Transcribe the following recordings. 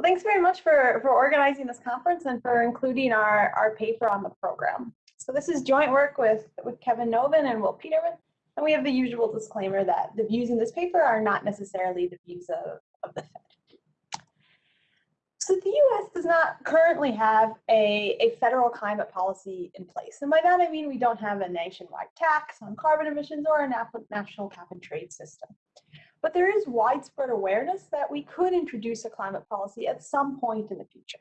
Well, thanks very much for, for organizing this conference and for including our, our paper on the program. So this is joint work with, with Kevin Novan and Will Peterman, and we have the usual disclaimer that the views in this paper are not necessarily the views of, of the Fed. So the US does not currently have a, a federal climate policy in place. And by that I mean we don't have a nationwide tax on carbon emissions or a national cap and trade system. But there is widespread awareness that we could introduce a climate policy at some point in the future.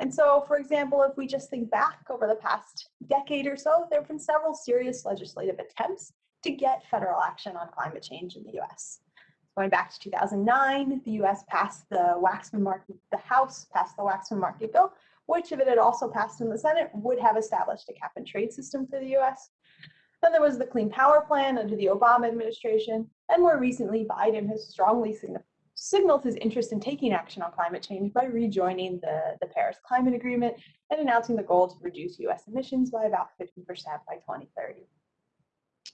And so, for example, if we just think back over the past decade or so, there have been several serious legislative attempts to get federal action on climate change in the US. Going back to 2009, the US passed the Waxman Markey, the House passed the Waxman-Markey bill, which if it had also passed in the Senate would have established a cap and trade system for the US. Then there was the Clean Power Plan under the Obama administration, and more recently, Biden has strongly signaled his interest in taking action on climate change by rejoining the, the Paris Climate Agreement and announcing the goal to reduce US emissions by about 50% by 2030.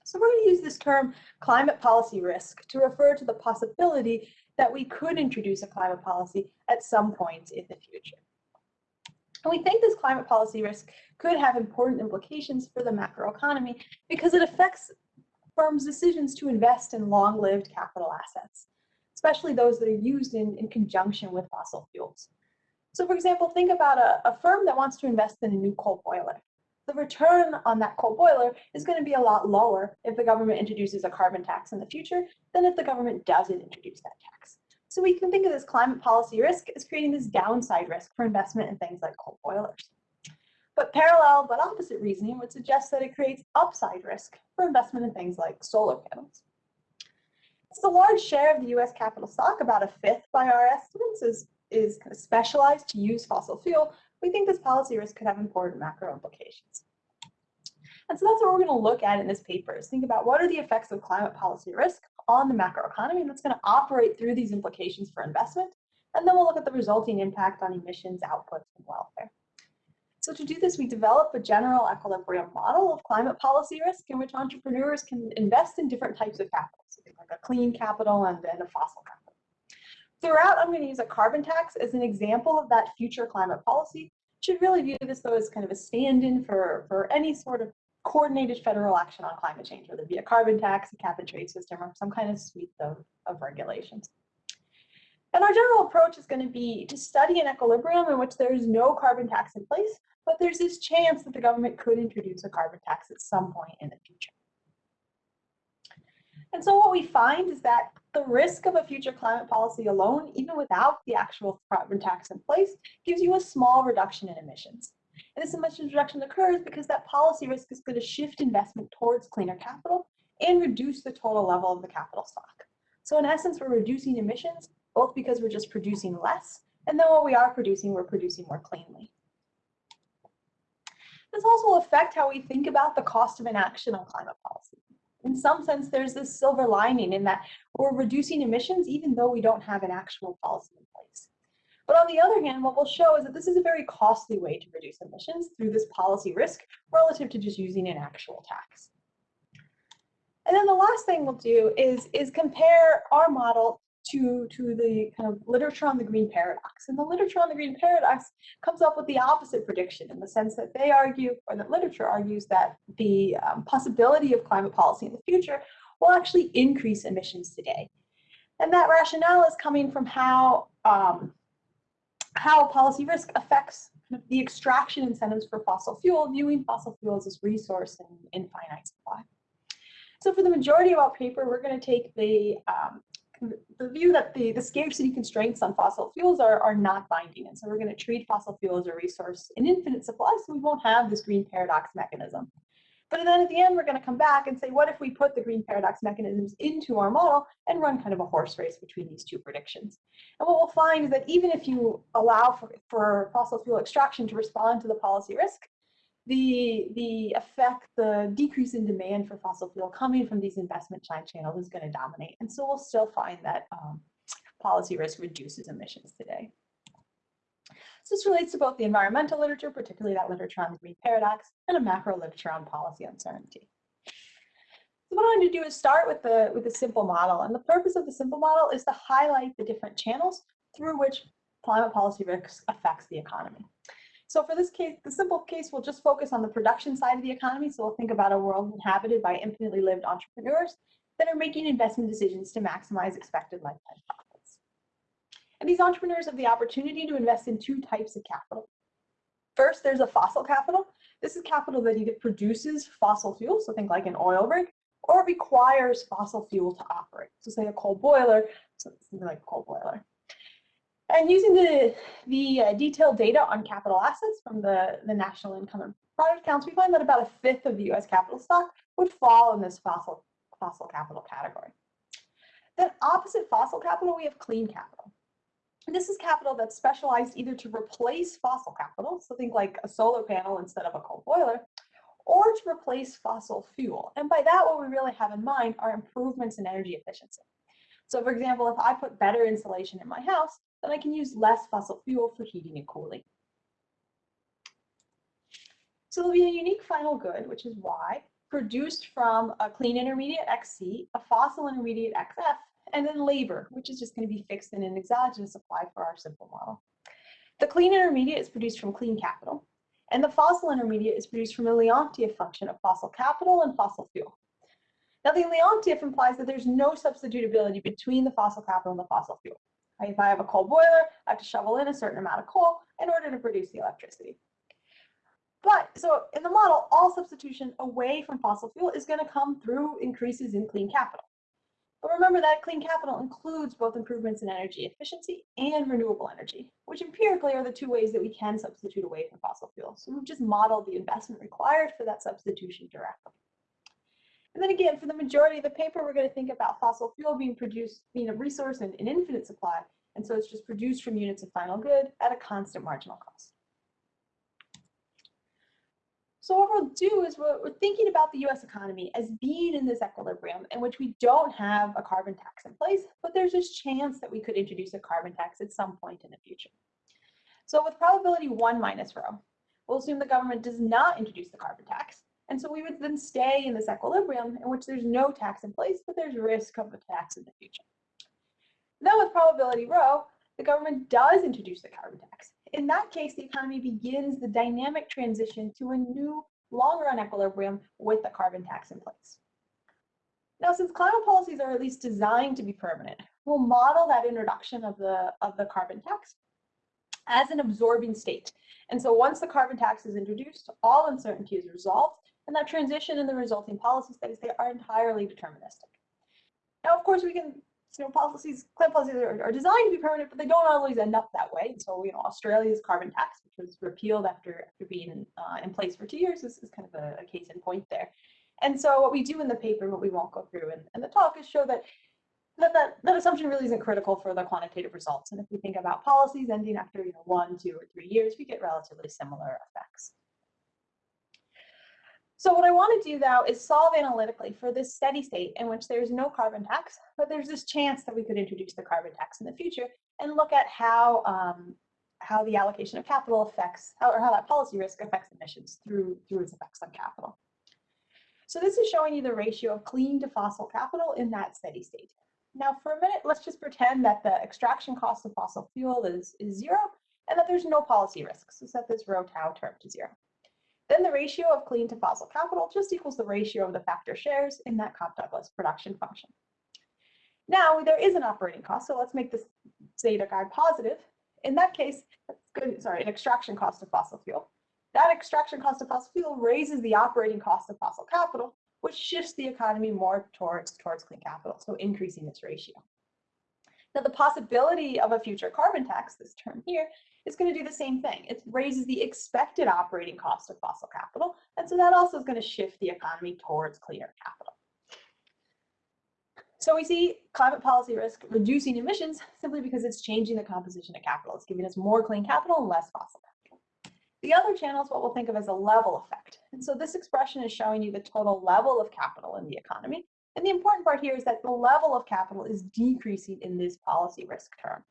So we're going to use this term climate policy risk to refer to the possibility that we could introduce a climate policy at some point in the future. And we think this climate policy risk could have important implications for the macroeconomy because it affects firms' decisions to invest in long-lived capital assets, especially those that are used in, in conjunction with fossil fuels. So for example, think about a, a firm that wants to invest in a new coal boiler. The return on that coal boiler is going to be a lot lower if the government introduces a carbon tax in the future than if the government doesn't introduce that tax. So we can think of this climate policy risk as creating this downside risk for investment in things like coal boilers. But parallel but opposite reasoning would suggest that it creates upside risk for investment in things like solar panels. It's a large share of the US capital stock, about a fifth by our estimates, is, is kind of specialized to use fossil fuel. We think this policy risk could have important macro implications. And so that's what we're going to look at in this paper is think about what are the effects of climate policy risk on the macroeconomy that's going to operate through these implications for investment. And then we'll look at the resulting impact on emissions, outputs, and welfare. So to do this, we develop a general equilibrium model of climate policy risk in which entrepreneurs can invest in different types of capital, so like a clean capital and then a fossil capital. Throughout, I'm going to use a carbon tax as an example of that future climate policy. Should really view this though as kind of a stand-in for, for any sort of coordinated federal action on climate change, whether it be a carbon tax, a cap and trade system, or some kind of suite of, of regulations. And our general approach is going to be to study an equilibrium in which there is no carbon tax in place, but there's this chance that the government could introduce a carbon tax at some point in the future. And so what we find is that the risk of a future climate policy alone, even without the actual carbon tax in place, gives you a small reduction in emissions. And this emissions reduction occurs because that policy risk is going to shift investment towards cleaner capital and reduce the total level of the capital stock. So in essence, we're reducing emissions, both because we're just producing less, and then what we are producing, we're producing more cleanly. This also affect how we think about the cost of inaction on climate policy. In some sense, there's this silver lining in that we're reducing emissions even though we don't have an actual policy in place. But on the other hand, what we'll show is that this is a very costly way to reduce emissions through this policy risk relative to just using an actual tax. And then the last thing we'll do is, is compare our model to, to the kind of literature on the green paradox. And the literature on the green paradox comes up with the opposite prediction in the sense that they argue, or that literature argues that the um, possibility of climate policy in the future will actually increase emissions today. And that rationale is coming from how um, how policy risk affects the extraction incentives for fossil fuel, viewing fossil fuels as resource in, in finite supply. So for the majority of our paper, we're going to take the, um, the view that the, the scarcity constraints on fossil fuels are, are not binding. And so we're going to treat fossil fuel as a resource in infinite supply, so we won't have this green paradox mechanism. But then at the end, we're going to come back and say, what if we put the green paradox mechanisms into our model and run kind of a horse race between these two predictions? And what we'll find is that even if you allow for, for fossil fuel extraction to respond to the policy risk, the, the effect, the decrease in demand for fossil fuel coming from these investment channels is going to dominate. And so we'll still find that um, policy risk reduces emissions today. So this relates to both the environmental literature, particularly that literature on the green paradox, and a macro literature on policy uncertainty. So what I'm going to do is start with the, with the simple model. And the purpose of the simple model is to highlight the different channels through which climate policy risks affects the economy. So for this case, the simple case, we'll just focus on the production side of the economy. So we'll think about a world inhabited by infinitely lived entrepreneurs that are making investment decisions to maximize expected lifetime profits. And these entrepreneurs have the opportunity to invest in two types of capital. First, there's a fossil capital. This is capital that either produces fossil fuel, so think like an oil rig, or requires fossil fuel to operate. So say a coal boiler, something like a coal boiler. And using the, the uh, detailed data on capital assets from the, the National Income and Product Accounts, we find that about a fifth of the US capital stock would fall in this fossil, fossil capital category. Then opposite fossil capital, we have clean capital. And this is capital that's specialized either to replace fossil capital, so think like a solar panel instead of a coal boiler, or to replace fossil fuel. And by that, what we really have in mind are improvements in energy efficiency. So for example, if I put better insulation in my house, then I can use less fossil fuel for heating and cooling. So there'll be a unique final good, which is Y, produced from a clean intermediate XC, a fossil intermediate XF, and then labor, which is just going to be fixed in an exogenous supply for our simple model. The clean intermediate is produced from clean capital, and the fossil intermediate is produced from a Leontief function of fossil capital and fossil fuel. Now the Leontief implies that there's no substitutability between the fossil capital and the fossil fuel. If I have a coal boiler, I have to shovel in a certain amount of coal in order to produce the electricity. But so in the model, all substitution away from fossil fuel is going to come through increases in clean capital. But remember that clean capital includes both improvements in energy efficiency and renewable energy, which empirically are the two ways that we can substitute away from fossil fuel. So we've just modeled the investment required for that substitution directly. And then again, for the majority of the paper, we're going to think about fossil fuel being produced, being a resource in an infinite supply. And so it's just produced from units of final good at a constant marginal cost. So what we'll do is we're, we're, thinking about the US economy as being in this equilibrium in which we don't have a carbon tax in place, but there's this chance that we could introduce a carbon tax at some point in the future. So with probability one minus rho, we'll assume the government does not introduce the carbon tax. And so we would then stay in this equilibrium in which there's no tax in place, but there's risk of a tax in the future. Then with probability rho, the government does introduce the carbon tax. In that case, the economy begins the dynamic transition to a new long-run equilibrium with the carbon tax in place. Now, since climate policies are at least designed to be permanent, we'll model that introduction of the, of the carbon tax as an absorbing state. And so once the carbon tax is introduced, all uncertainty is resolved and that transition and the resulting policy studies, they are entirely deterministic. Now, of course, we can, you know, policies, climate policies are, are, designed to be permanent, but they don't always end up that way. So, you know, Australia's carbon tax, which was repealed after, after being uh, in place for two years, is, is kind of a, a, case in point there. And so what we do in the paper, what we won't go through in, in the talk is show that that, that that assumption really isn't critical for the quantitative results. And if we think about policies ending after you know one, two, or three years, we get relatively similar effects. So what I want to do now is solve analytically for this steady state in which there's no carbon tax, but there's this chance that we could introduce the carbon tax in the future and look at how um, how the allocation of capital affects, how, or how that policy risk affects emissions through, through its effects on capital. So this is showing you the ratio of clean to fossil capital in that steady state. Now for a minute, let's just pretend that the extraction cost of fossil fuel is, is zero and that there's no policy risk. So set this rho tau term to zero. Then the ratio of clean to fossil capital just equals the ratio of the factor shares in that Cobb-Douglas production function. Now there is an operating cost, so let's make this zeta guy positive. In that case, good, sorry, an extraction cost of fossil fuel. That extraction cost of fossil fuel raises the operating cost of fossil capital, which shifts the economy more towards, towards clean capital, so increasing this ratio. Now the possibility of a future carbon tax, this term here, is going to do the same thing. It raises the expected operating cost of fossil capital. And so that also is going to shift the economy towards cleaner capital. So we see climate policy risk reducing emissions simply because it's changing the composition of capital. It's giving us more clean capital and less fossil capital. The other channel is what we'll think of as a level effect. And so this expression is showing you the total level of capital in the economy. And the important part here is that the level of capital is decreasing in this policy risk term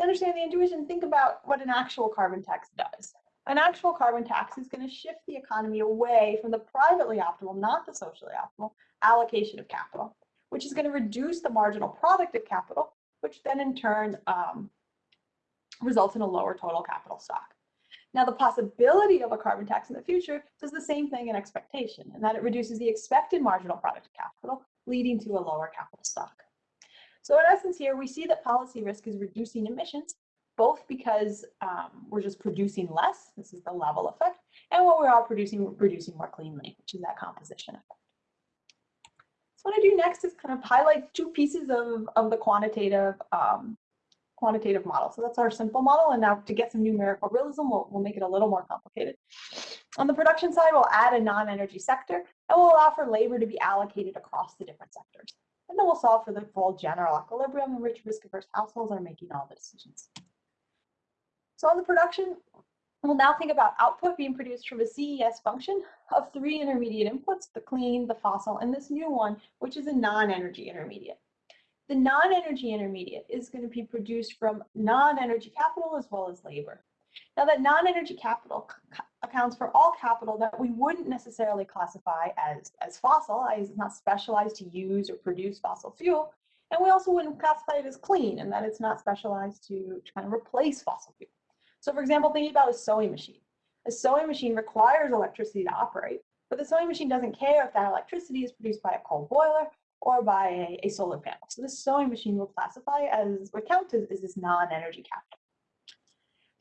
understand the intuition, think about what an actual carbon tax does. An actual carbon tax is going to shift the economy away from the privately optimal, not the socially optimal, allocation of capital, which is going to reduce the marginal product of capital, which then in turn um, results in a lower total capital stock. Now, the possibility of a carbon tax in the future does the same thing in expectation, and that it reduces the expected marginal product of capital, leading to a lower capital stock. So in essence here, we see that policy risk is reducing emissions, both because um, we're just producing less, this is the level effect, and what we are all producing, we're producing more cleanly, which is that composition effect. So what I do next is kind of highlight two pieces of, of the quantitative um, quantitative model. So that's our simple model. And now to get some numerical realism, we'll, we'll make it a little more complicated. On the production side, we'll add a non-energy sector and we'll allow for labor to be allocated across the different sectors. And then we'll solve for the full general equilibrium in which risk-averse households are making all the decisions. So on the production, we'll now think about output being produced from a CES function of three intermediate inputs, the clean, the fossil, and this new one, which is a non-energy intermediate. The non-energy intermediate is going to be produced from non-energy capital as well as labor. Now that non-energy capital accounts for all capital that we wouldn't necessarily classify as, as fossil, as it's not specialized to use or produce fossil fuel. And we also wouldn't classify it as clean and that it's not specialized to kind of replace fossil fuel. So for example, thinking about a sewing machine. A sewing machine requires electricity to operate, but the sewing machine doesn't care if that electricity is produced by a coal boiler or by a, a solar panel. So this sewing machine will classify as, or count as, as this non-energy capital.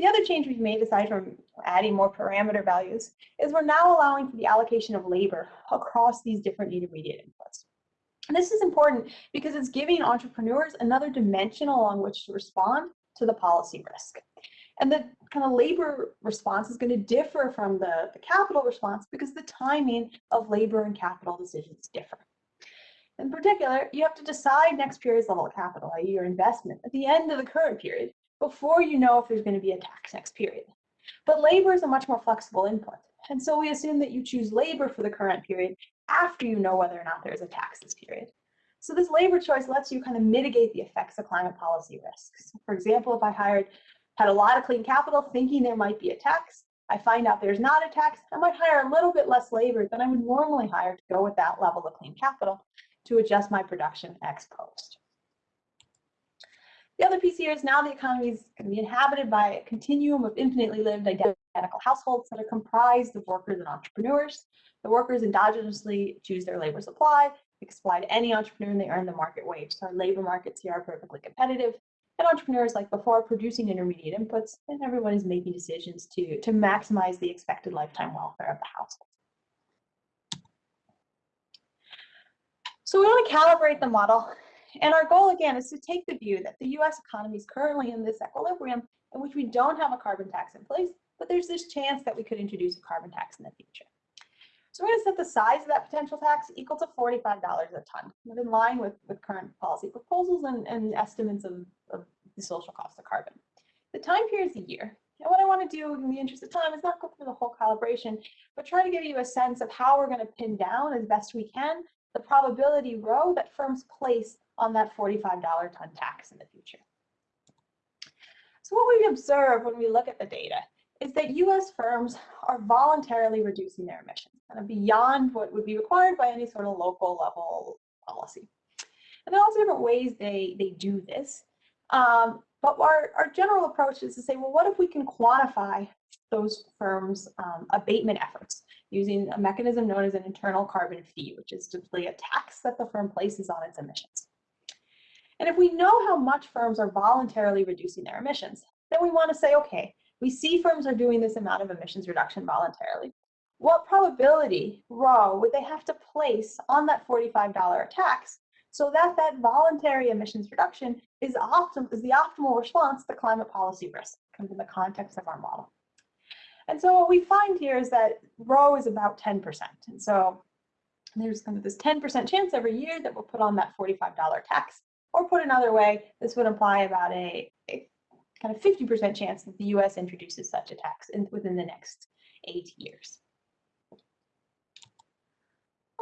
The other change we've made, aside from adding more parameter values, is we're now allowing for the allocation of labor across these different intermediate inputs. And this is important because it's giving entrepreneurs another dimension along which to respond to the policy risk. And the kind of labor response is going to differ from the, the capital response because the timing of labor and capital decisions differ. In particular, you have to decide next period's level of capital, i.e. your investment, at the end of the current period before you know if there's going to be a tax next period. But labor is a much more flexible input. And so we assume that you choose labor for the current period after you know whether or not there's a tax this period. So this labor choice lets you kind of mitigate the effects of climate policy risks. For example, if I hired, had a lot of clean capital thinking there might be a tax, I find out there's not a tax, I might hire a little bit less labor than I would normally hire to go with that level of clean capital to adjust my production ex post. The other piece here is now the economy is going to be inhabited by a continuum of infinitely lived identical households that are comprised of workers and entrepreneurs. The workers endogenously choose their labor supply, to any entrepreneur and they earn the market wage. So our labor markets here are perfectly competitive. And entrepreneurs, like before, producing intermediate inputs, and everyone is making decisions to, to maximize the expected lifetime welfare of the household. So we want to calibrate the model. And our goal, again, is to take the view that the US economy is currently in this equilibrium in which we don't have a carbon tax in place, but there's this chance that we could introduce a carbon tax in the future. So we're going to set the size of that potential tax equal to $45 a ton, in line with, with current policy proposals and, and estimates of, of the social cost of carbon. The time period is a year. And what I want to do in the interest of time is not go through the whole calibration, but try to give you a sense of how we're going to pin down as best we can the probability rho that firms place on that $45 ton tax in the future. So what we observe when we look at the data is that US firms are voluntarily reducing their emissions kind of beyond what would be required by any sort of local level policy. And there are lots of different ways they, they do this. Um, but our, our general approach is to say, well, what if we can quantify those firms' um, abatement efforts? using a mechanism known as an internal carbon fee, which is simply a tax that the firm places on its emissions. And if we know how much firms are voluntarily reducing their emissions, then we want to say, okay, we see firms are doing this amount of emissions reduction voluntarily. What probability, rho, would they have to place on that $45 tax so that that voluntary emissions reduction is, optim is the optimal response to climate policy risk, comes in the context of our model. And so what we find here is that rho is about 10%. And so there's kind of this 10% chance every year that we'll put on that $45 tax. Or put another way, this would imply about a, a kind of 50% chance that the US introduces such a tax in, within the next eight years.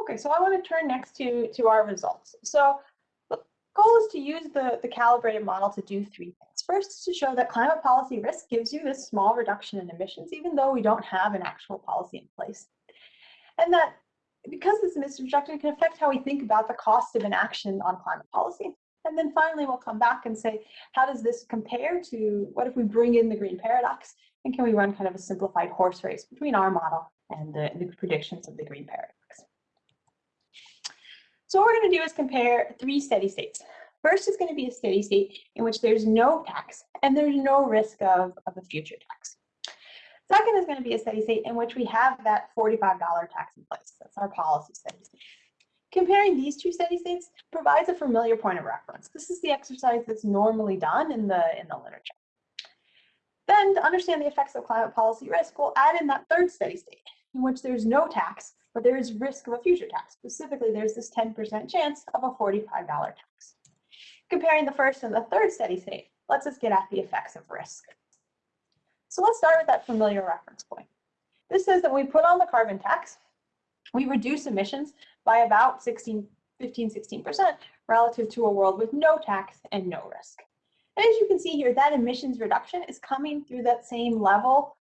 Okay, so I want to turn next to, to our results. So the goal is to use the, the calibrated model to do three things. First to show that climate policy risk gives you this small reduction in emissions, even though we don't have an actual policy in place. And that because this emissions reduction can affect how we think about the cost of inaction on climate policy. And then finally, we'll come back and say, how does this compare to what if we bring in the green paradox? And can we run kind of a simplified horse race between our model and the, the predictions of the green paradox? So what we're going to do is compare three steady states. First is going to be a steady state in which there's no tax and there's no risk of, of a future tax. Second is going to be a steady state in which we have that $45 tax in place. That's our policy steady state. Comparing these two steady states provides a familiar point of reference. This is the exercise that's normally done in the, in the literature. Then to understand the effects of climate policy risk, we'll add in that third steady state in which there's no tax, but there is risk of a future tax. Specifically, there's this 10% chance of a $45 tax. Comparing the first and the third steady state lets us get at the effects of risk. So let's start with that familiar reference point. This says that when we put on the carbon tax, we reduce emissions by about 16, 15, 16% relative to a world with no tax and no risk. And as you can see here, that emissions reduction is coming through that same level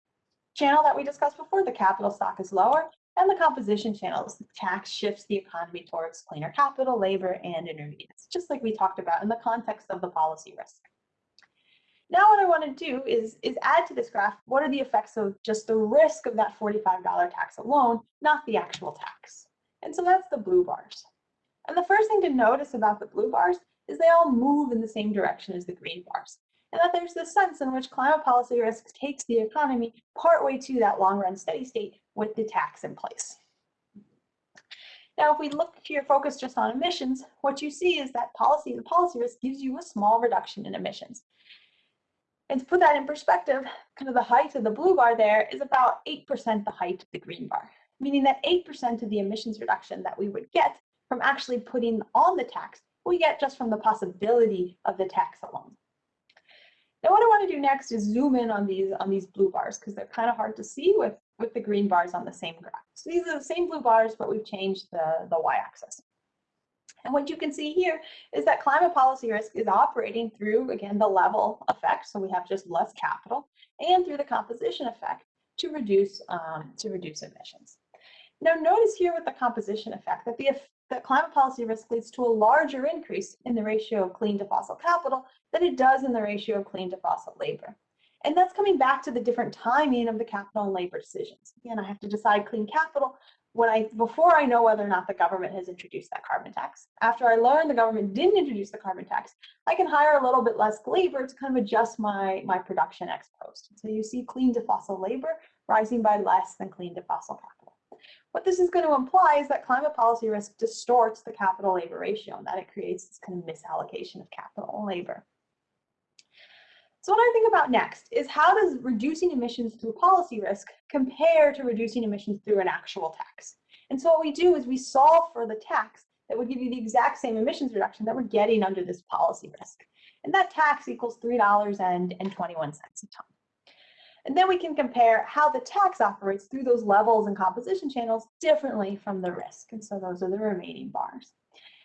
channel that we discussed before. The capital stock is lower and the composition channels. The tax shifts the economy towards cleaner capital, labor, and intermediates, just like we talked about in the context of the policy risk. Now what I want to do is, is add to this graph, what are the effects of just the risk of that $45 tax alone, not the actual tax. And so that's the blue bars. And the first thing to notice about the blue bars is they all move in the same direction as the green bars. And that there's this sense in which climate policy risk takes the economy partway to that long run steady state with the tax in place. Now, if we look here, focus just on emissions, what you see is that policy, the policy risk gives you a small reduction in emissions. And to put that in perspective, kind of the height of the blue bar there is about 8% the height of the green bar, meaning that 8% of the emissions reduction that we would get from actually putting on the tax, we get just from the possibility of the tax alone. Now what I want to do next is zoom in on these on these blue bars because they're kind of hard to see with, with the green bars on the same graph. So these are the same blue bars, but we've changed the, the y-axis. And what you can see here is that climate policy risk is operating through, again, the level effect. So we have just less capital and through the composition effect to reduce, um, to reduce emissions. Now notice here with the composition effect that the climate policy risk leads to a larger increase in the ratio of clean to fossil capital than it does in the ratio of clean to fossil labor. And that's coming back to the different timing of the capital and labor decisions. Again, I have to decide clean capital when I before I know whether or not the government has introduced that carbon tax. After I learn the government didn't introduce the carbon tax, I can hire a little bit less labor to kind of adjust my, my production ex post. So you see clean to fossil labor rising by less than clean to fossil capital. What this is going to imply is that climate policy risk distorts the capital labor ratio and that it creates this kind of misallocation of capital and labor. So what I think about next is how does reducing emissions through policy risk compare to reducing emissions through an actual tax? And so what we do is we solve for the tax that would give you the exact same emissions reduction that we're getting under this policy risk. And that tax equals $3.21 a ton. And then we can compare how the tax operates through those levels and composition channels differently from the risk. And so those are the remaining bars.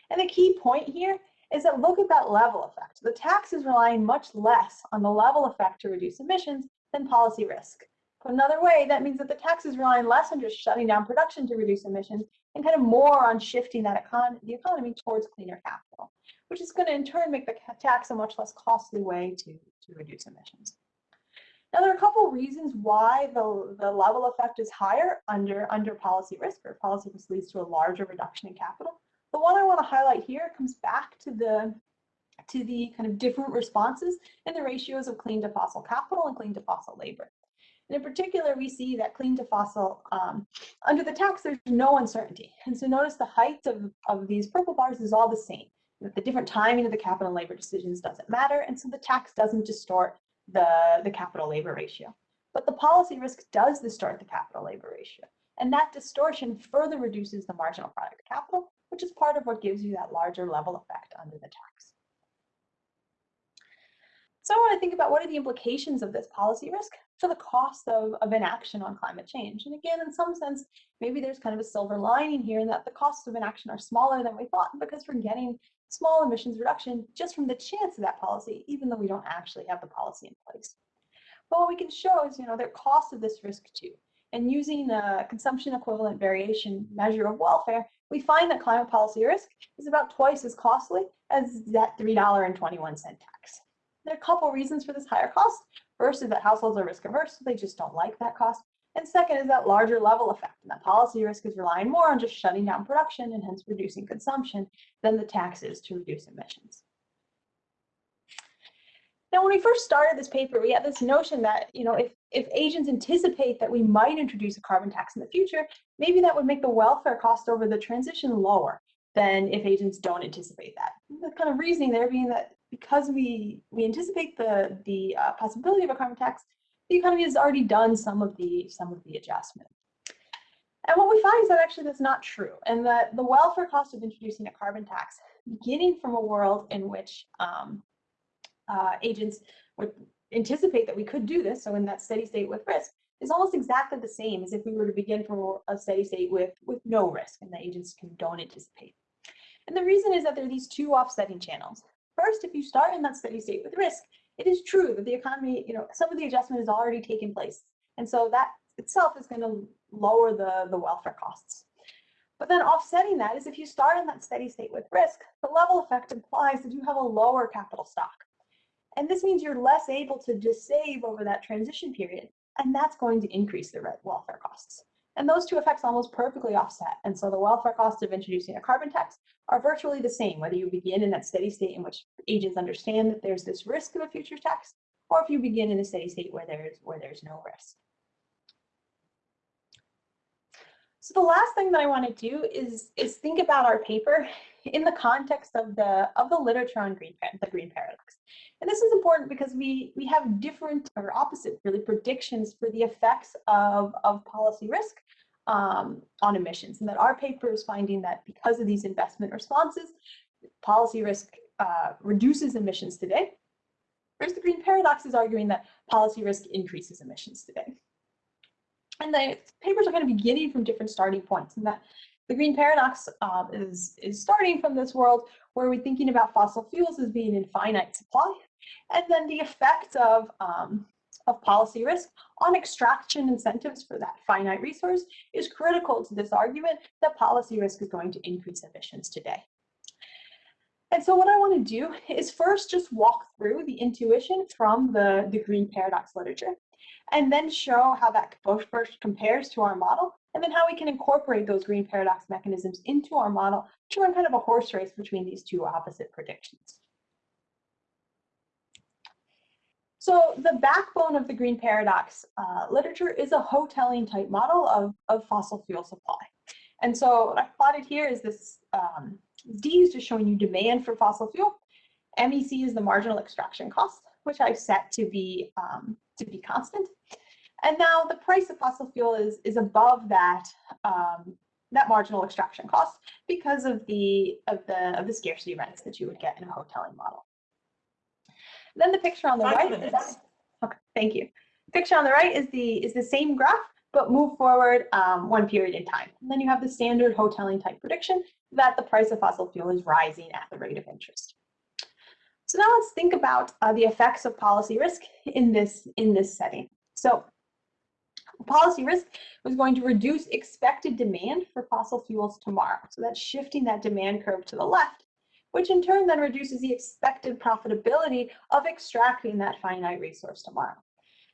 And the key point here is that look at that level effect. The tax is relying much less on the level effect to reduce emissions than policy risk. Put another way, that means that the tax is relying less on just shutting down production to reduce emissions and kind of more on shifting that econ the economy towards cleaner capital, which is going to in turn make the tax a much less costly way to, to reduce emissions. Now, there are a couple reasons why the, the level effect is higher under, under policy risk, or policy risk leads to a larger reduction in capital. The one I want to highlight here comes back to the to the kind of different responses and the ratios of clean to fossil capital and clean to fossil labor. And in particular, we see that clean to fossil, um, under the tax, there's no uncertainty. And so notice the height of, of these purple bars is all the same. The different timing of the capital and labor decisions doesn't matter. And so the tax doesn't distort the, the capital labor ratio. But the policy risk does distort the capital labor ratio. And that distortion further reduces the marginal product capital which is part of what gives you that larger level effect under the tax. So I want to think about what are the implications of this policy risk for the cost of, of inaction on climate change. And again, in some sense, maybe there's kind of a silver lining here in that the costs of inaction are smaller than we thought because we're getting small emissions reduction just from the chance of that policy, even though we don't actually have the policy in place. But what we can show is, you know, there cost of this risk too. And using a consumption equivalent variation measure of welfare, we find that climate policy risk is about twice as costly as that $3.21 tax. There are a couple reasons for this higher cost. First is that households are risk averse, so they just don't like that cost. And second is that larger level effect, and that policy risk is relying more on just shutting down production and hence reducing consumption than the taxes to reduce emissions. Now, when we first started this paper, we had this notion that, you know, if, if agents anticipate that we might introduce a carbon tax in the future, maybe that would make the welfare cost over the transition lower than if agents don't anticipate that. The kind of reasoning there being that because we, we anticipate the, the uh, possibility of a carbon tax, the economy has already done some of the, some of the adjustment. And what we find is that actually that's not true, and that the welfare cost of introducing a carbon tax, beginning from a world in which um, uh, agents would anticipate that we could do this, so in that steady state with risk, is almost exactly the same as if we were to begin from a steady state with, with no risk and the agents can, don't anticipate. And the reason is that there are these two offsetting channels. First, if you start in that steady state with risk, it is true that the economy, you know, some of the adjustment has already taken place. And so that itself is going to lower the, the welfare costs. But then offsetting that is if you start in that steady state with risk, the level effect implies that you have a lower capital stock. And this means you're less able to just save over that transition period, and that's going to increase the welfare costs. And those two effects almost perfectly offset. And so the welfare costs of introducing a carbon tax are virtually the same, whether you begin in that steady state in which agents understand that there's this risk of a future tax, or if you begin in a steady state where there's where there's no risk. So the last thing that I want to do is, is think about our paper in the context of the of the literature on green the green paradox. And this is important because we we have different or opposite really predictions for the effects of, of policy risk um, on emissions. And that our paper is finding that because of these investment responses, policy risk uh, reduces emissions today. Whereas the green paradox is arguing that policy risk increases emissions today. And the papers are kind of beginning from different starting points and that the green paradox um, is, is starting from this world where we're thinking about fossil fuels as being in finite supply, and then the effect of, um, of policy risk on extraction incentives for that finite resource is critical to this argument that policy risk is going to increase emissions today. And so what I want to do is first just walk through the intuition from the, the green paradox literature and then show how that both first compares to our model, and then how we can incorporate those green paradox mechanisms into our model to run kind of a horse race between these two opposite predictions. So the backbone of the green paradox uh, literature is a Hotelling type model of, of fossil fuel supply. And so what I've plotted here is this, um, D is just showing you demand for fossil fuel. MEC is the marginal extraction cost, which I've set to be um, to be constant. And now the price of fossil fuel is, is above that, um, that marginal extraction cost because of the, of, the, of the scarcity rents that you would get in a Hotelling model. Then the picture on the Five right minutes. is, okay, thank you. Picture on the right is the, is the same graph, but move forward um, one period in time. And then you have the standard Hotelling type prediction that the price of fossil fuel is rising at the rate of interest. So now let's think about uh, the effects of policy risk in this, in this setting. So policy risk was going to reduce expected demand for fossil fuels tomorrow. So that's shifting that demand curve to the left, which in turn then reduces the expected profitability of extracting that finite resource tomorrow.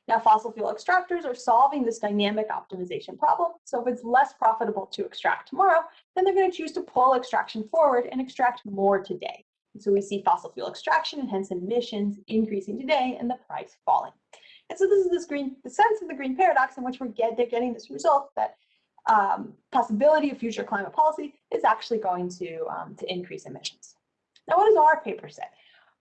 Now, fossil fuel extractors are solving this dynamic optimization problem. So if it's less profitable to extract tomorrow, then they're going to choose to pull extraction forward and extract more today. So we see fossil fuel extraction and hence emissions increasing today and the price falling. And so this is this green, the sense of the green paradox in which we're get, getting this result that um, possibility of future climate policy is actually going to, um, to increase emissions. Now, what does our paper say?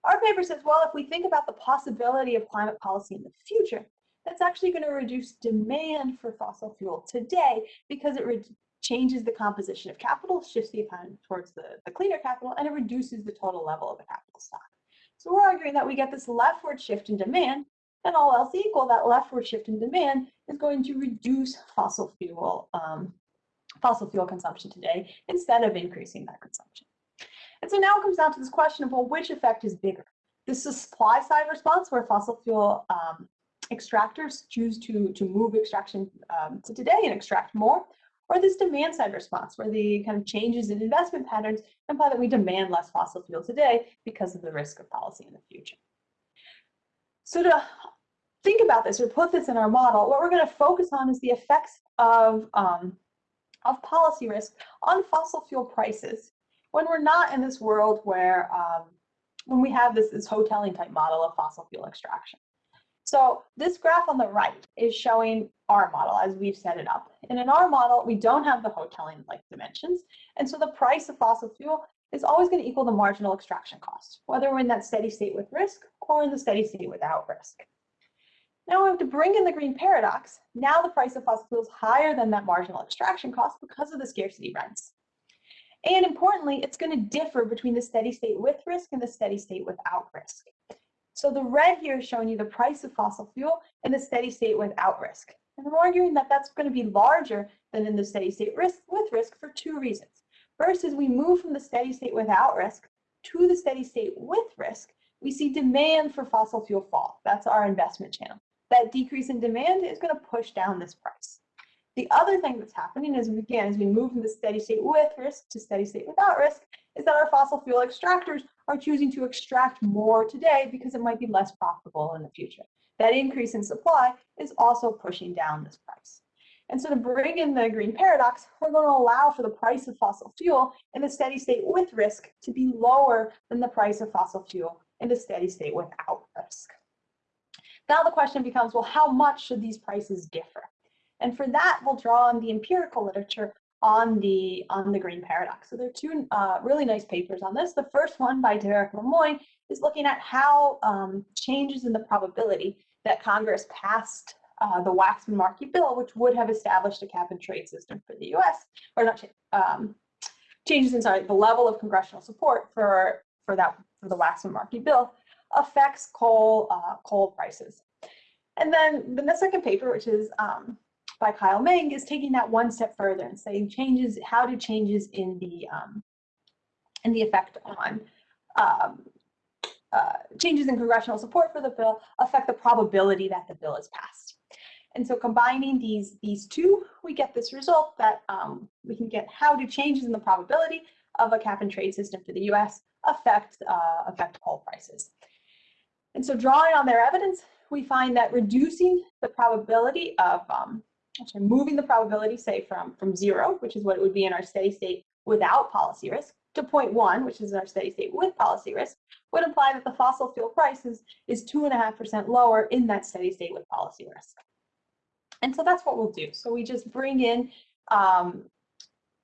Our paper says, well, if we think about the possibility of climate policy in the future, that's actually going to reduce demand for fossil fuel today because it changes the composition of capital, shifts the economy towards the, the cleaner capital, and it reduces the total level of the capital stock. So we're arguing that we get this leftward shift in demand, and all else equal, that leftward shift in demand is going to reduce fossil fuel um, fossil fuel consumption today instead of increasing that consumption. And so now it comes down to this question of, well, which effect is bigger? This is supply side response where fossil fuel um, extractors choose to, to move extraction um, to today and extract more, or this demand side response, where the kind of changes in investment patterns imply that we demand less fossil fuel today because of the risk of policy in the future. So to think about this or put this in our model, what we're going to focus on is the effects of, um, of policy risk on fossil fuel prices when we're not in this world where um, when we have this, this Hotelling type model of fossil fuel extraction. So this graph on the right is showing our model as we've set it up. And in our model, we don't have the Hotelling like dimensions. And so the price of fossil fuel is always going to equal the marginal extraction cost, whether we're in that steady state with risk or in the steady state without risk. Now we have to bring in the green paradox. Now the price of fossil fuel is higher than that marginal extraction cost because of the scarcity rents. And importantly, it's going to differ between the steady state with risk and the steady state without risk. So the red here is showing you the price of fossil fuel in the steady state without risk. And I'm arguing that that's going to be larger than in the steady state risk with risk for two reasons. First, as we move from the steady state without risk to the steady state with risk, we see demand for fossil fuel fall. That's our investment channel. That decrease in demand is going to push down this price. The other thing that's happening is, again, as we move from the steady state with risk to steady state without risk, is that our fossil fuel extractors are choosing to extract more today because it might be less profitable in the future. That increase in supply is also pushing down this price. And so to bring in the green paradox, we're going to allow for the price of fossil fuel in the steady state with risk to be lower than the price of fossil fuel in the steady state without risk. Now the question becomes, well, how much should these prices differ? And for that, we'll draw on the empirical literature on the on the green paradox. So there are two uh, really nice papers on this. The first one by Derek Lemoine is looking at how um, changes in the probability that Congress passed uh, the Waxman-Markey bill, which would have established a cap and trade system for the U.S. or not um, changes in sorry the level of congressional support for for that for the Waxman-Markey bill affects coal uh, coal prices. And then the second paper, which is um, by Kyle Meng is taking that one step further and saying changes, how do changes in the um, in the effect on um, uh, changes in congressional support for the bill affect the probability that the bill is passed. And so combining these, these two, we get this result that um, we can get how do changes in the probability of a cap and trade system for the US affect, uh, affect coal prices. And so drawing on their evidence, we find that reducing the probability of um, actually moving the probability, say from, from zero, which is what it would be in our steady state without policy risk, to 0.1, which is our steady state with policy risk, would imply that the fossil fuel price is, is 2.5% lower in that steady state with policy risk. And so that's what we'll do. So we just bring in, um,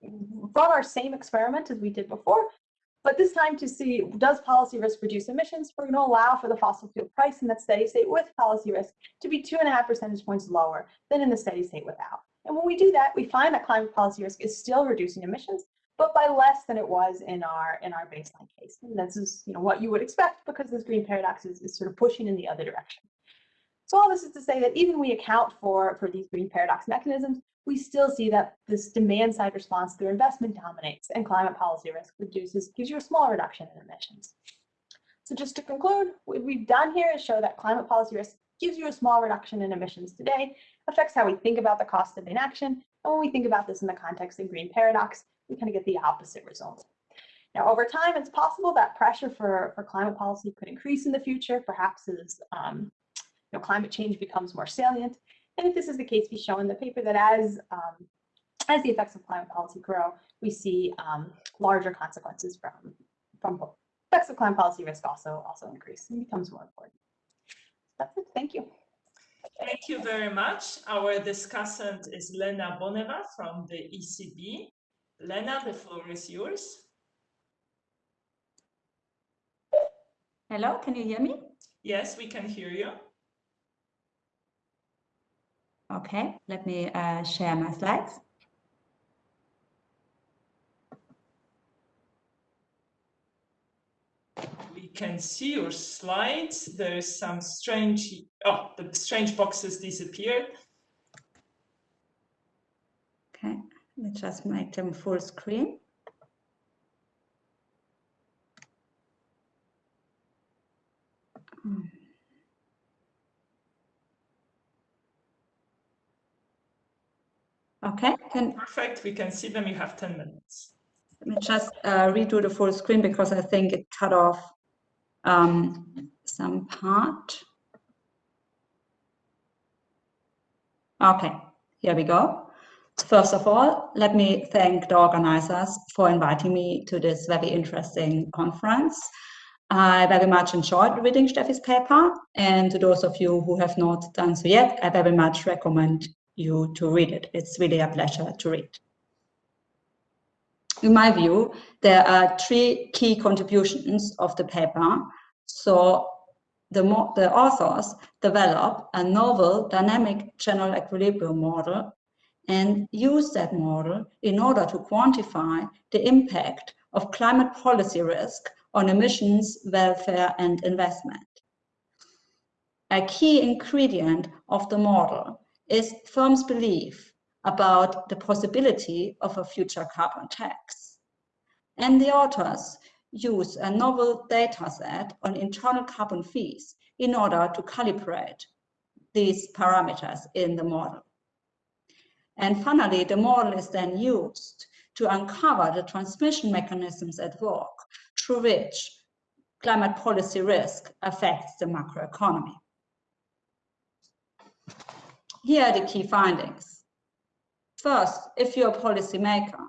run our same experiment as we did before, but this time to see, does policy risk reduce emissions? We're going to allow for the fossil fuel price in that steady state with policy risk to be two and a half percentage points lower than in the steady state without. And when we do that, we find that climate policy risk is still reducing emissions, but by less than it was in our in our baseline case. And this is you know what you would expect because this green paradox is, is sort of pushing in the other direction. So all this is to say that even we account for, for these green paradox mechanisms, we still see that this demand side response through investment dominates and climate policy risk reduces, gives you a small reduction in emissions. So just to conclude, what we've done here is show that climate policy risk gives you a small reduction in emissions today, affects how we think about the cost of inaction, and when we think about this in the context of the green paradox, we kind of get the opposite result. Now, over time, it's possible that pressure for, for climate policy could increase in the future, perhaps as um, you know, climate change becomes more salient, and if this is the case, we show in the paper that as, um, as the effects of climate policy grow, we see um, larger consequences from, from effects of climate policy risk also, also increase and becomes more important. That's it. Thank you. Thank you very much. Our discussant is Lena Boneva from the ECB. Lena, the floor is yours. Hello, can you hear me? Yes, we can hear you. Okay, let me uh, share my slides. We can see your slides. There's some strange, oh, the strange boxes disappeared. Okay, let's just make them full screen. Okay, can Perfect, we can see them, you have 10 minutes. let me just uh, redo the full screen because I think it cut off um, some part. Okay, here we go. First of all, let me thank the organizers for inviting me to this very interesting conference. I very much enjoyed reading Stephie's paper, and to those of you who have not done so yet, I very much recommend you to read it. It's really a pleasure to read. In my view, there are three key contributions of the paper. So the, the authors develop a novel dynamic general equilibrium model and use that model in order to quantify the impact of climate policy risk on emissions, welfare, and investment. A key ingredient of the model is firms' belief about the possibility of a future carbon tax. And the authors use a novel data set on internal carbon fees in order to calibrate these parameters in the model. And finally, the model is then used to uncover the transmission mechanisms at work through which climate policy risk affects the macroeconomy. Here are the key findings. First, if you're a policymaker,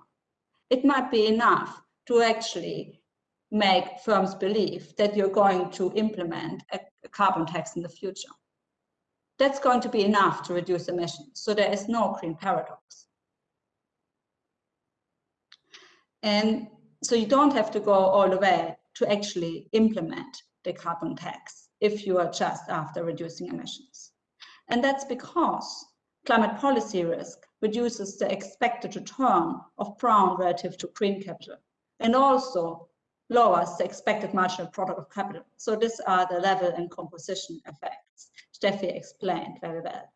it might be enough to actually make firms believe that you're going to implement a carbon tax in the future. That's going to be enough to reduce emissions. So there is no green paradox. And so you don't have to go all the way to actually implement the carbon tax if you are just after reducing emissions. And that's because climate policy risk reduces the expected return of brown relative to green capital and also lowers the expected marginal product of capital. So these are the level and composition effects Stephie explained very well.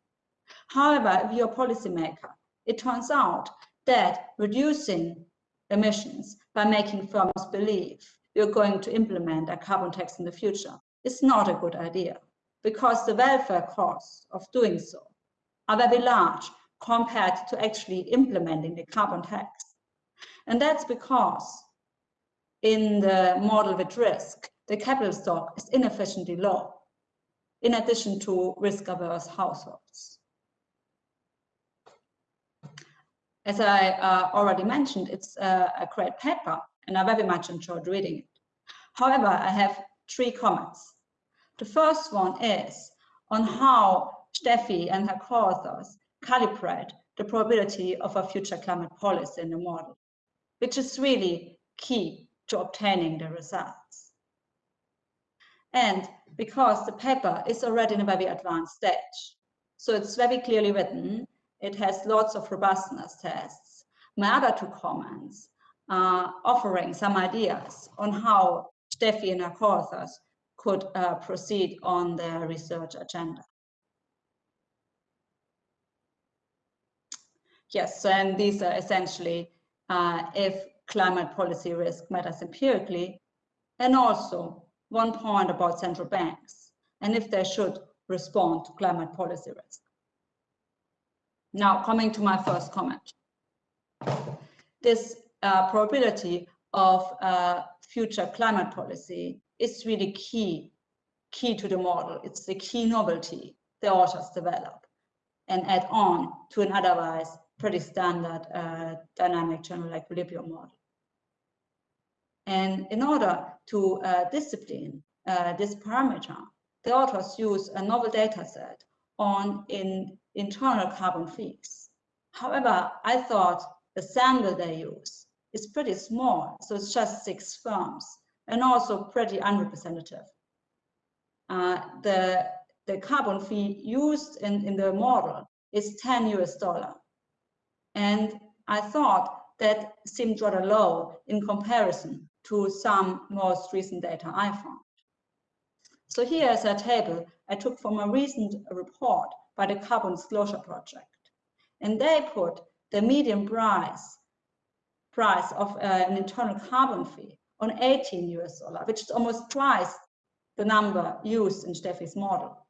However, if you're a policymaker, it turns out that reducing emissions by making firms believe you're going to implement a carbon tax in the future is not a good idea because the welfare costs of doing so are very large compared to actually implementing the carbon tax. And that's because in the model with risk, the capital stock is inefficiently low, in addition to risk-averse households. As I uh, already mentioned, it's uh, a great paper, and I very much enjoyed reading it. However, I have three comments. The first one is on how Stephie and her co-authors calibrate the probability of a future climate policy in the model, which is really key to obtaining the results. And because the paper is already in a very advanced stage, so it's very clearly written, it has lots of robustness tests. My other two comments are offering some ideas on how Stephie and her co-authors could uh, proceed on their research agenda. Yes, and these are essentially uh, if climate policy risk matters empirically, and also one point about central banks, and if they should respond to climate policy risk. Now, coming to my first comment. This uh, probability of uh, future climate policy is really key, key to the model. It's the key novelty the authors develop and add on to an otherwise pretty standard uh, dynamic general equilibrium model. And in order to uh, discipline uh, this parameter, the authors use a novel data set on in internal carbon fees. However, I thought the sample they use is pretty small, so it's just six firms and also pretty unrepresentative. Uh, the, the carbon fee used in, in the model is 10 US dollar. And I thought that seemed rather low in comparison to some most recent data I found. So here is a table I took from a recent report by the Carbon Disclosure Project. And they put the median price, price of uh, an internal carbon fee on 18 US dollar, which is almost twice the number used in Stephie's model.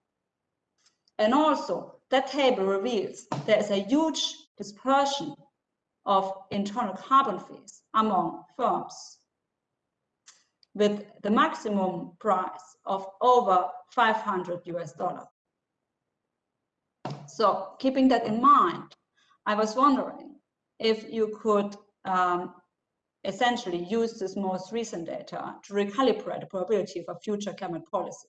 And also, that table reveals there is a huge dispersion of internal carbon fees among firms with the maximum price of over 500 US dollar. So keeping that in mind, I was wondering if you could um, essentially use this most recent data to recalibrate the probability for future climate policy.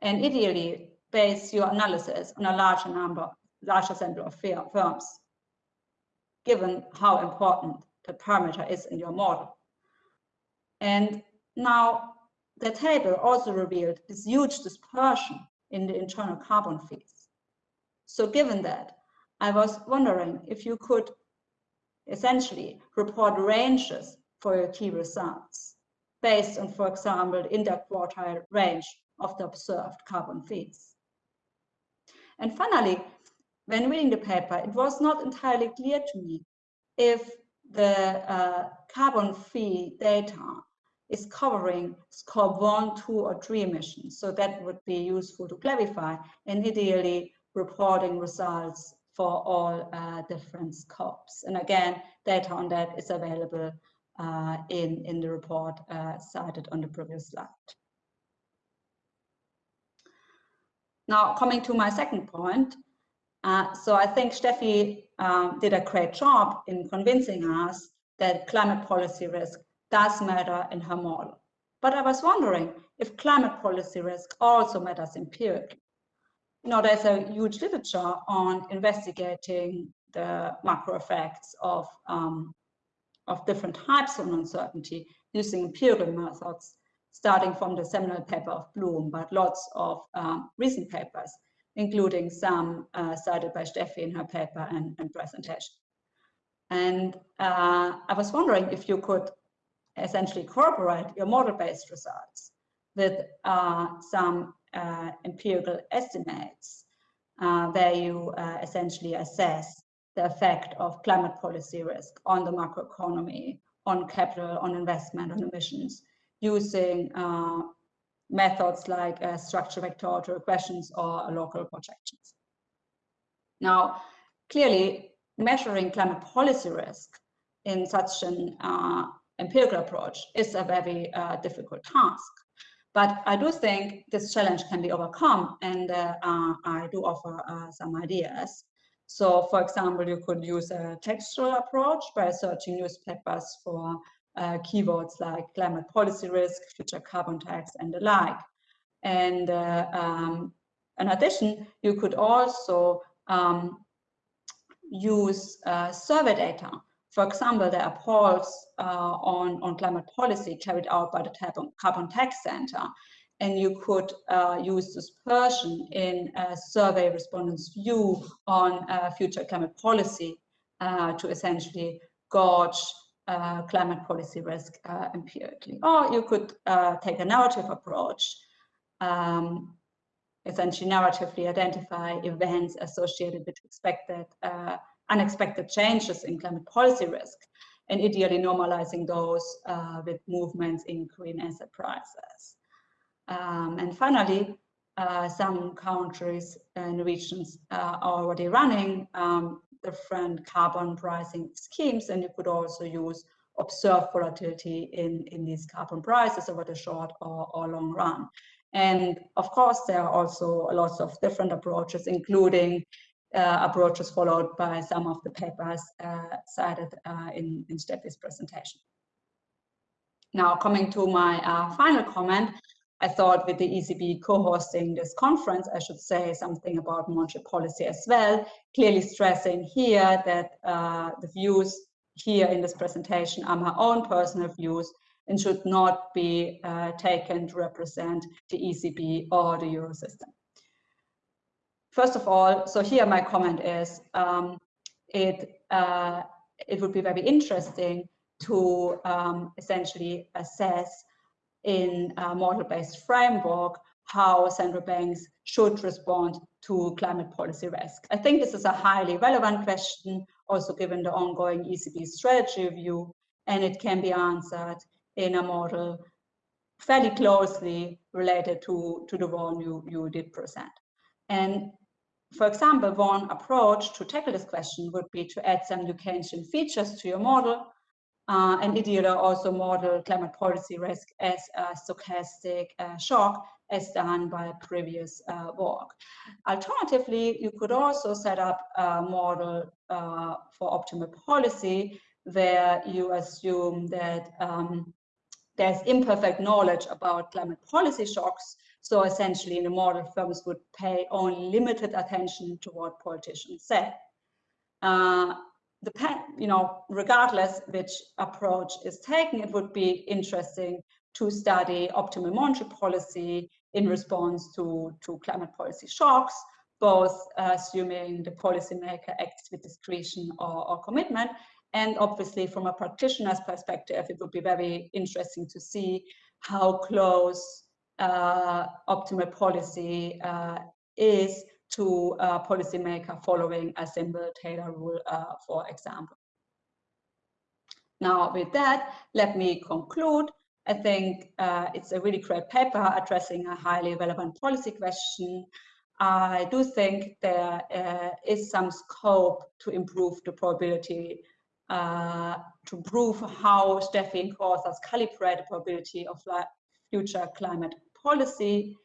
And ideally, base your analysis on a larger number, larger sample of firms, given how important the parameter is in your model. And now the table also revealed this huge dispersion in the internal carbon fees. So given that, I was wondering if you could essentially report ranges for your key results based on, for example, the interquartile range of the observed carbon fees. And finally, when reading the paper, it was not entirely clear to me if the uh, carbon fee data is covering scope one, two, or three emissions. So that would be useful to clarify and ideally reporting results for all uh, different scopes. And again, data on that is available uh, in, in the report uh, cited on the previous slide. Now, coming to my second point, uh, so I think Stephie um, did a great job in convincing us that climate policy risk does matter in her model. But I was wondering if climate policy risk also matters empirically you know, there's a huge literature on investigating the macro effects of, um, of different types of uncertainty using empirical methods, starting from the seminal paper of Bloom, but lots of um, recent papers, including some uh, cited by Stephie in her paper and, and presentation. And uh, I was wondering if you could essentially corroborate your model-based results with uh, some uh, empirical estimates uh, where you uh, essentially assess the effect of climate policy risk on the macroeconomy, on capital, on investment, on emissions, using uh, methods like uh, structure vector autoregressions or local projections. Now, clearly, measuring climate policy risk in such an uh, empirical approach is a very difficult task. But I do think this challenge can be overcome, and uh, uh, I do offer uh, some ideas. So, for example, you could use a textual approach by searching newspapers for uh, keywords like climate policy risk, future carbon tax, and the like. And uh, um, in addition, you could also um, use uh, survey data for example, there are polls uh, on, on climate policy carried out by the Carbon Tax Center, and you could uh, use dispersion in a survey respondents' view on uh, future climate policy uh, to essentially gauge uh, climate policy risk empirically. Or you could take a narrative approach, um, essentially narratively identify events associated with expected unexpected changes in climate policy risk and ideally normalizing those uh, with movements in green asset prices. Um, and finally, uh, some countries and regions uh, are already running um, different carbon pricing schemes, and you could also use observed volatility in, in these carbon prices over the short or, or long run. And of course, there are also lots of different approaches, including uh, approaches followed by some of the papers uh, cited uh, in, in Stephie's presentation. Now, coming to my final comment, I thought with the ECB co-hosting this conference, I should say something about monetary policy as well, clearly stressing here that uh, the views here in this presentation are my own personal views and should not be uh, taken to represent the ECB or the Eurosystem. First of all, so here my comment is, um, it, uh, it would be very interesting to um, essentially assess in a model-based framework how central banks should respond to climate policy risk. I think this is a highly relevant question, also given the ongoing ECB strategy review, and it can be answered in a model fairly closely related to, to the one you, you did present. And for example, one approach to tackle this question would be to add some new features to your model uh, and ideally also model climate policy risk as a stochastic uh, shock as done by previous uh, work. Alternatively, you could also set up a model uh, for optimal policy where you assume that um, there's imperfect knowledge about climate policy shocks. So essentially in the model, firms would pay only limited attention to what politicians say. Uh, the you know, regardless which approach is taken, it would be interesting to study optimal monetary policy in response to, to climate policy shocks, both assuming the policymaker acts with discretion or, or commitment. And obviously from a practitioner's perspective, it would be very interesting to see how close optimal policy uh, is to a policymaker following a simple Taylor rule, uh, for example. Now, with that, let me conclude. I think uh, it's a really great paper addressing a highly relevant policy question. I do think there uh, is some scope to improve the probability, uh, to prove how Stephie and co-authors calibrate the probability of future climate policy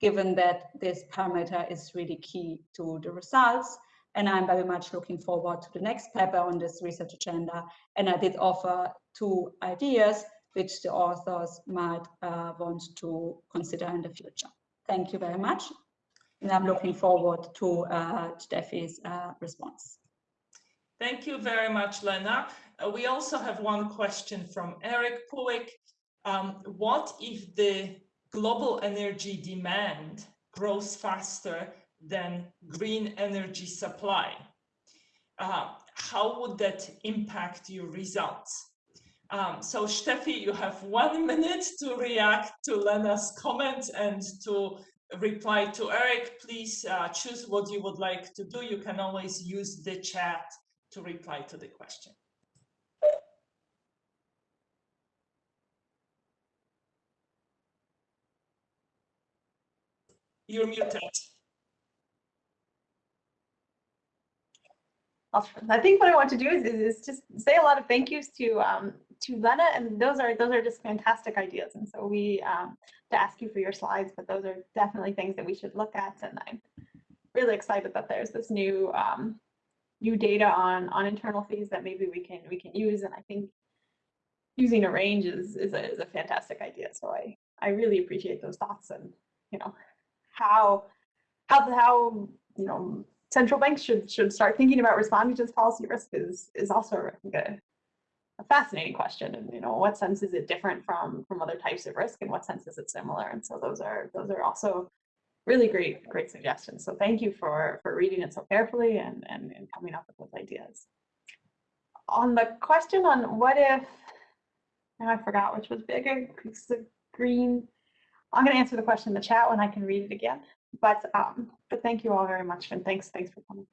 given that this parameter is really key to the results. And I'm very much looking forward to the next paper on this research agenda. And I did offer two ideas which the authors might uh, want to consider in the future. Thank you very much. And I'm looking forward to uh, Stephie's uh, response. Thank you very much, Lena. Uh, we also have one question from Eric Puig. Um, what if the global energy demand grows faster than green energy supply. Uh, how would that impact your results? Um, so Stephie, you have one minute to react to Lena's comment and to reply to Eric. Please uh, choose what you would like to do. You can always use the chat to reply to the question. You're muted. I think what I want to do is, is just say a lot of thank yous to um, to Lena, and those are those are just fantastic ideas. And so we um, to ask you for your slides, but those are definitely things that we should look at. And I'm really excited that there's this new um, new data on on internal fees that maybe we can we can use. And I think using a range is is a, is a fantastic idea. So I I really appreciate those thoughts and you know how how how you know central banks should should start thinking about responding to this policy risk is is also a, a fascinating question. And you know what sense is it different from from other types of risk? And what sense is it similar? And so those are those are also really great great suggestions. So thank you for for reading it so carefully and and, and coming up with those ideas. On the question on what if now i forgot which was bigger green I'm going to answer the question in the chat when I can read it again. But um, but thank you all very much, and thanks thanks for coming.